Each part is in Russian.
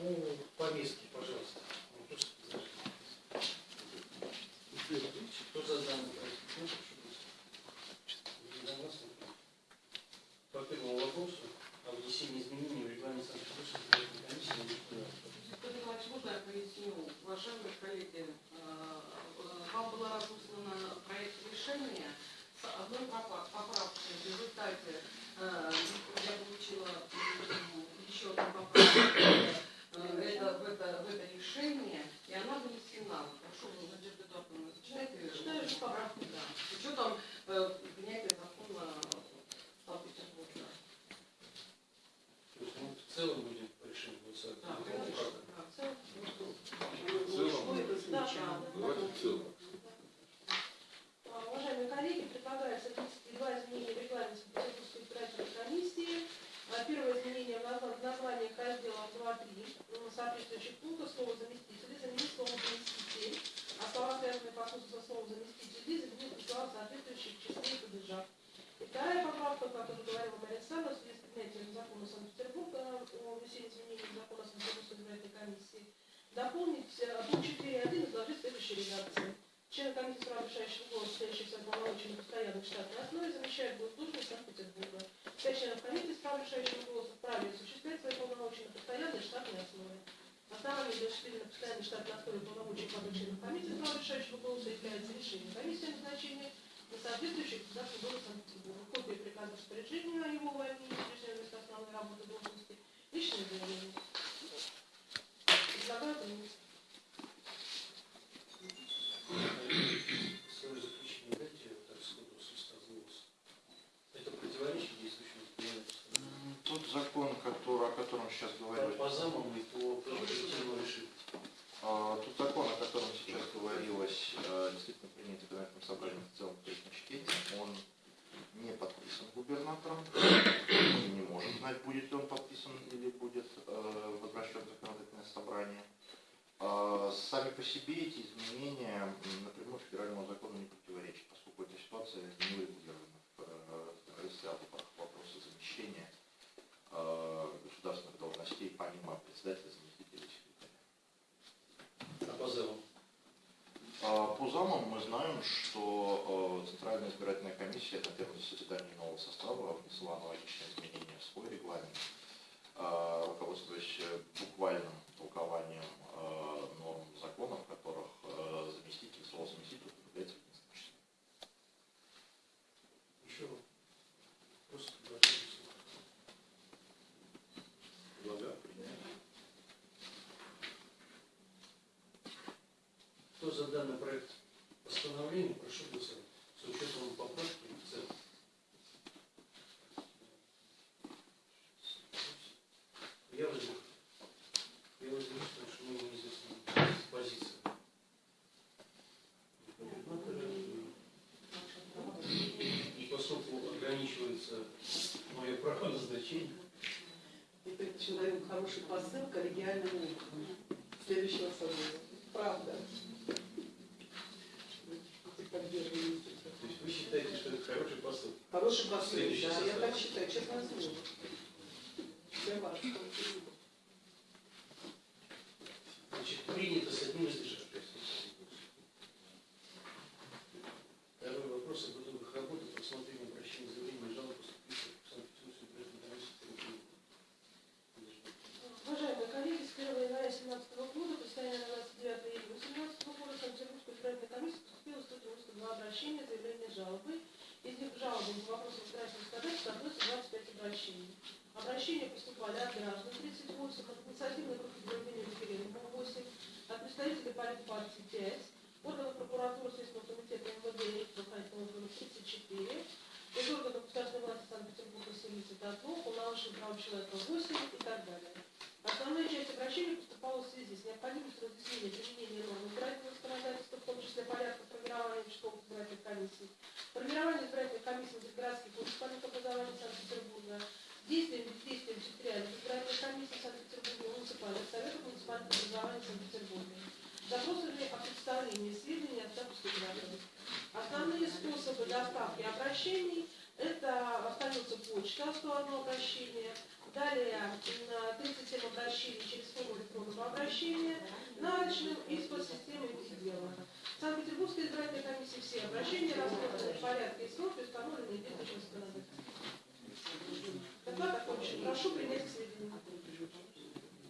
По повестке, пожалуйста. Ну, просто зажгите. Кто за данный проект? Ну, прошу голосовать. Единогласно. По первому вопросу о внесении изменений в регламент Санкт-Петербургской избирательной комиссии на депутатов. Виктор Николаевич, можно я поясню? Уважаемые коллеги, э, э, вам было разослано проект решения с одной попа- поправкой. В результате э, я получила м, еще одну поправку э, это, в, это, в это решение, и она внесена. Прошу, Надежда Эдуардовна, зачитайте. Читаю же поправку, да. С учетом э, принятия закона Санкт-Петербурга. То есть мы в целом будем решить голосовать. Да, Ну, конечно. как? Да, в целом. В целом? Что это означает? Давайте в целом. А, Уважаемые коллеги, предлагается внести два изменения в регламент Санкт-Петербургской избирательной комиссии. А, Первое изменение в назва- в названиях разделов 2-3 м, соответствующих пунктов слово заместители заменить словом заместитель, а слова, связанные по смыслу со словом заместители, заменить на слова, соответствующие в числе и падежах. И вторая поправка, как уже говорила Мария Александровна, в связи с принятием закона Санкт-Петербурга о внесении изменений в закон о Санкт-Петербургской избирательной комиссии, дополнить э, пункт 4.1 и изложить в следующей редакции. Члены комиссии прав решающих голос, стоящих в полномочий на постоянной штатной основе, замещают госслужбы Санкт-Петербурга. Пять членов комиссии с прав решающих голос вправе осуществлять свои полномочия на постоянной штатной основе. Основанием для осуществления постоянной штатной основе полномочий каждого члена комиссии с прав решающего голоса является решение комиссии о назначении на соответствующий государственный город Санкт-Петербурга. Копия приказа распоряжения о его увольнении, прежде места основной работы должности, личное заявление. Предлагаю принять. Свое заключение дайте так сходу с уста в голос. Это противоречит М, Тот закон, который, о котором сейчас говорили, по замам и по а, тот закон, о котором сейчас говорилось, действительно принят законодательным собранием в целом третьем чтении, он не подписан губернатором, не можем знать, будет ли он подписан или будет э, возвращен в законодательное собрание. А, Сами по себе эти изменения напрямую федеральному закону не противоречат, поскольку эта ситуация не урегулирована в э, ряде вопроса замещения э, государственных должностей помимо председателя, заместителя и секретаря. А по замам? А, По замам мы знаем, что э, Центральная избирательная комиссия на первом заседании нового состава внесла аналогичные изменения в свой регламент, э, руководствуясь э, буквальным толкованием э, норм закона, в которых э, заместитель, слово заместитель употребляется в единственном числе. Еще просто предложение слова. Предлагаю принять. Кто за данный проект постановления, прошу голосовать. С учетом поправки в целом. Я возьму. Я возьму, потому что мне неизвестна позиция. Губернатора. И поскольку ограничивается мое право назначения, Это человек хороший посыл коллегиальному округу следующего собора. Правда. То есть вы считаете, что это хороший посыл? Хороший Следующий да, я так считаю, честное слово. Для вас. Значит, принято с одним из лишних. Второй вопрос об итогах работы по рассмотрению обращения заявлений и жалоб поступивших в Санкт-Петербургскую избирательную комиссию. Уважаемые коллеги, с 1 января 2017 года, постоянно на 29 июля 2018 года, в Санкт-Петербургскую избирательную комиссию поступило 192 обращения, заявления, жалобы. Них к жалобам по вопросам избирательных кодексов относится 25 обращений. Обращения поступали от граждан 38, от инициативной группы проведения референдума 8, от представителей политпартии 5, органов прокуратуры Следственного комитета МВД и органов 34, из органов государственной власти Санкт-Петербурга 71, уполномоченных прав человека 8 и так далее. Основная часть обращений поступала в связи с необходимостью разъяснения применения норм избирательного законодательства, в том числе порядка формирования участковых избирательных комиссий, Формирование избирательной комиссии Мосгородских муниципальных образований Санкт-Петербурга. Действием бездействием секретаря избирательной комиссии Санкт-Петербурга муниципальных советов муниципальных образований Санкт-Петербурга. Запросами о представлении сведений от статуса граждан. Основные способы доставки обращений – это остается почта, 101 обращение, далее на 37 обращений через форму электронного обращения, нарочным и с подсистемой дела. В Санкт-Петербургской избирательной комиссии все обращения рассмотрены в порядке и сроки, установленные в ведущем Доклад окончен. Прошу принять к сведению.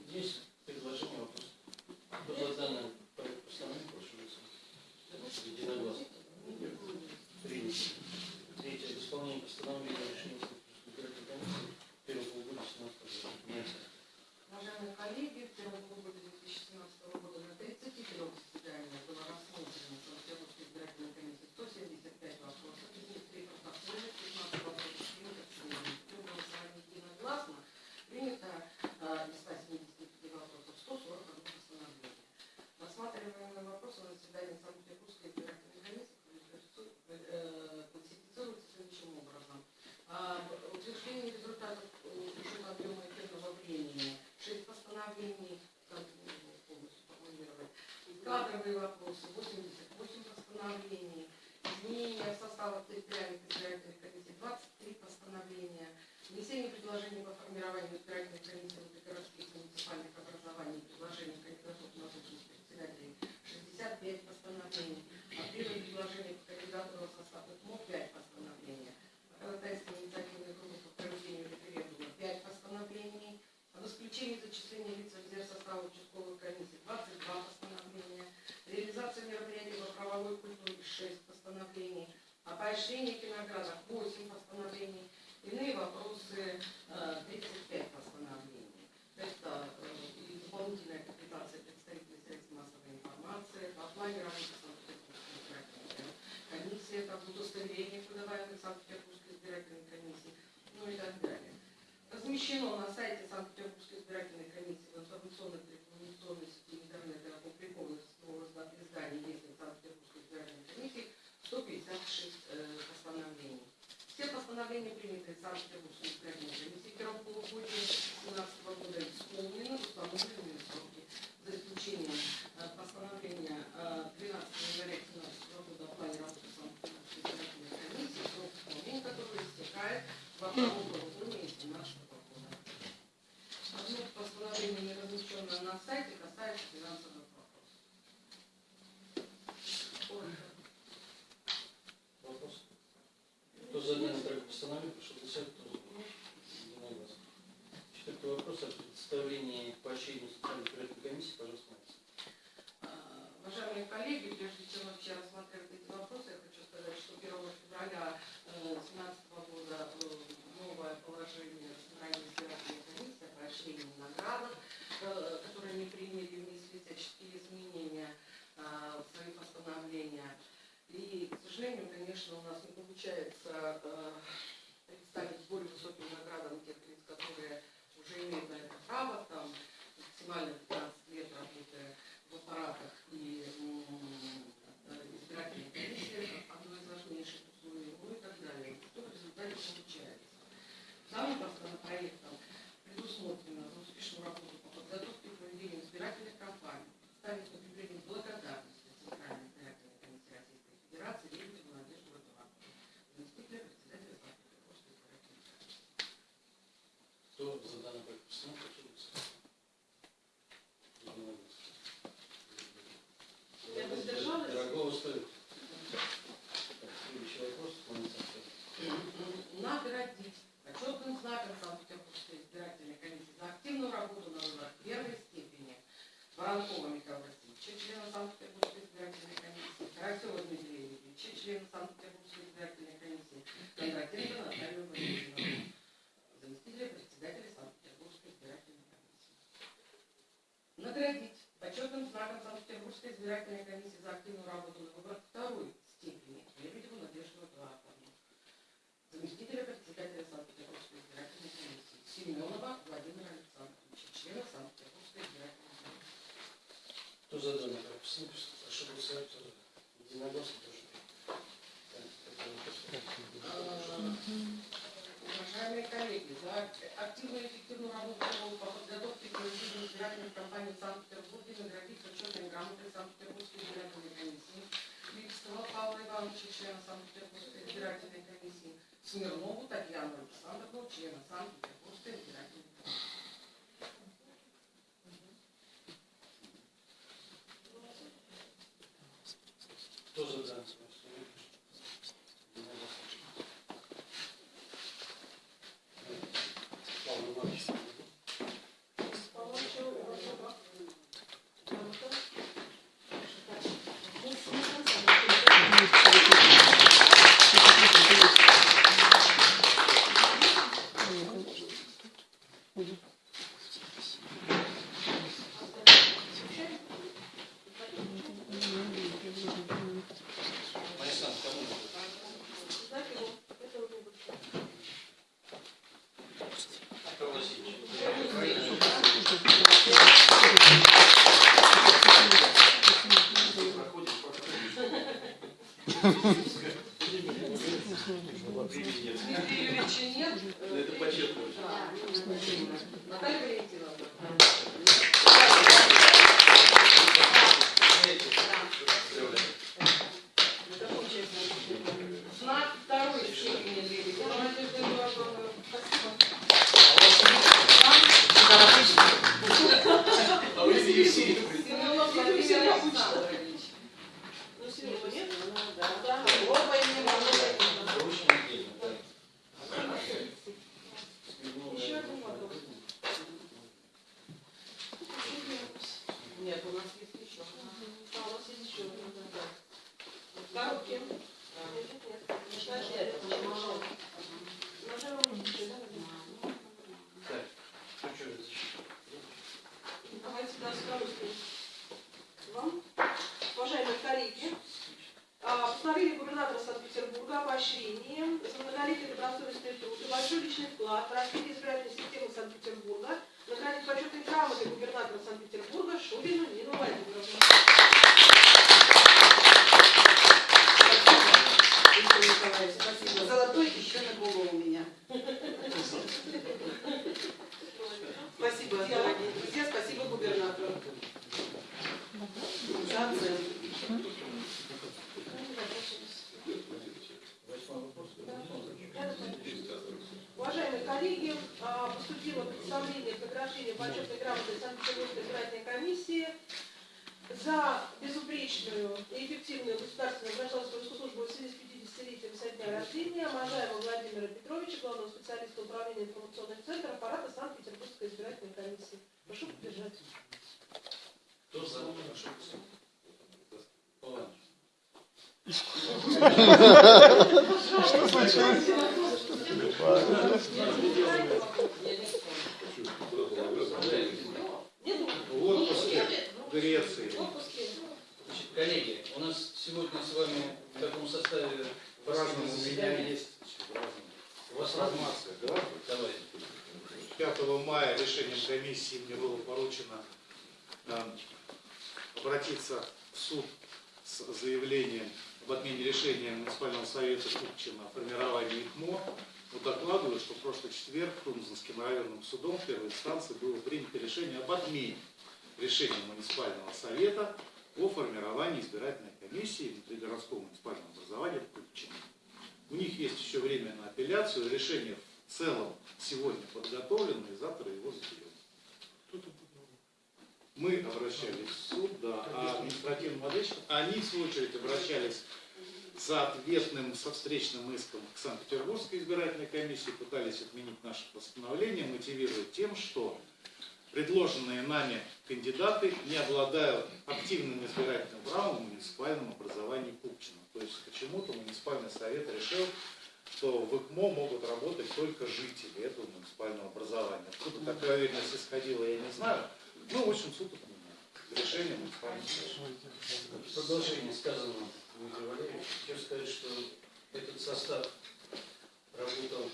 Есть предложение Gracias. Э, представить более высоким наградам тех лиц, которые уже имеют на это право, там, максимально данном проекте постановки почетным знаком Санкт-Петербургской избирательной комиссии за активную работу на выборах второй степени Лебедеву Надежду Эдуардовну, заместителя председателя Санкт-Петербургской избирательной комиссии Семенова Владимира Александровича, члена Санкт-Петербургской избирательной комиссии. Кто за данный пропустил, ну, прошу голосовать. Единогласно тоже. Уважаемые коллеги, за активную и эффективную работу по подготовке к проведению избирательных кампаний в Санкт-Петербурге наградить почетной грамотой Санкт-Петербургской избирательной комиссии Липского Павла Ивановича, члена Санкт-Петербургской избирательной комиссии, Смирнову Татьяну Александровну, члена Санкт-Петербургской избирательной комиссии. Санкт-Петербургской избирательной комиссии за безупречную и эффективную государственную гражданскую службу в связи с 50-летием со дня рождения Можаева Владимира Петровича, главного специалиста управления информационных центров аппарата Санкт-Петербургской избирательной комиссии. Прошу поддержать. Кто за? Прошу. Павел Иванович. Нету? В отпуске в Греции. В отпуске. Значит, коллеги, у нас сегодня с вами в таком составе В разном у меня заседание. есть. В разном. У вас разные? Информация, да? Давайте. 5 мая решением комиссии мне было поручено э, обратиться в суд с заявлением об отмене решения муниципального совета Купчино о формировании ИКМО. Вот докладываю, что в прошлый четверг Тунзенским районным судом первой инстанции было принято решение об отмене решения муниципального совета о формировании избирательной комиссии внутригородского муниципального образования в. У них есть еще время на апелляцию. Решение в целом сегодня подготовлено, и завтра его заберем. Мы обращались в суд, да, а административным подрядчикам, они в свою очередь обращались с ответным, со встречным иском к Санкт-Петербургской избирательной комиссии, пытались отменить наше постановление, мотивируя тем, что предложенные нами кандидаты не обладают активным избирательным правом в муниципальном образовании Купчино. То есть почему-то муниципальный совет решил, что в ИКМО могут работать только жители этого муниципального образования. Откуда такая уверенность исходила, я не знаю. Ну, в общем, суд. Решение. В продолжение сказанного Дмитрия Валерьевича, хочу сказать, что этот состав работал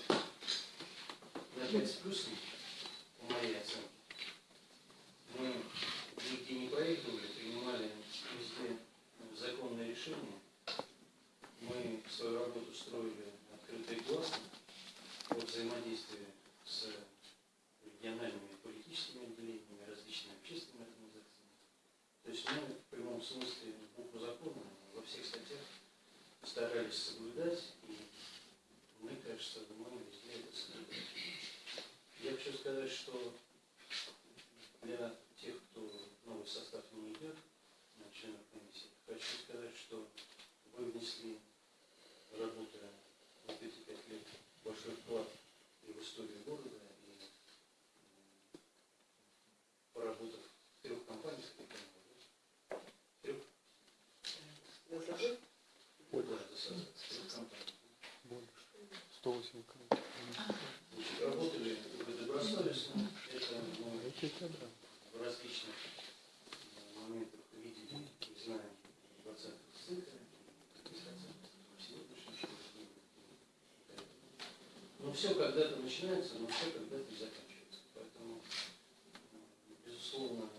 на 5 с плюсом, в различных э, моментах видели не знаю, 20 центра, Но ну, все когда-то начинается, но все когда-то заканчивается. Поэтому, ну, безусловно,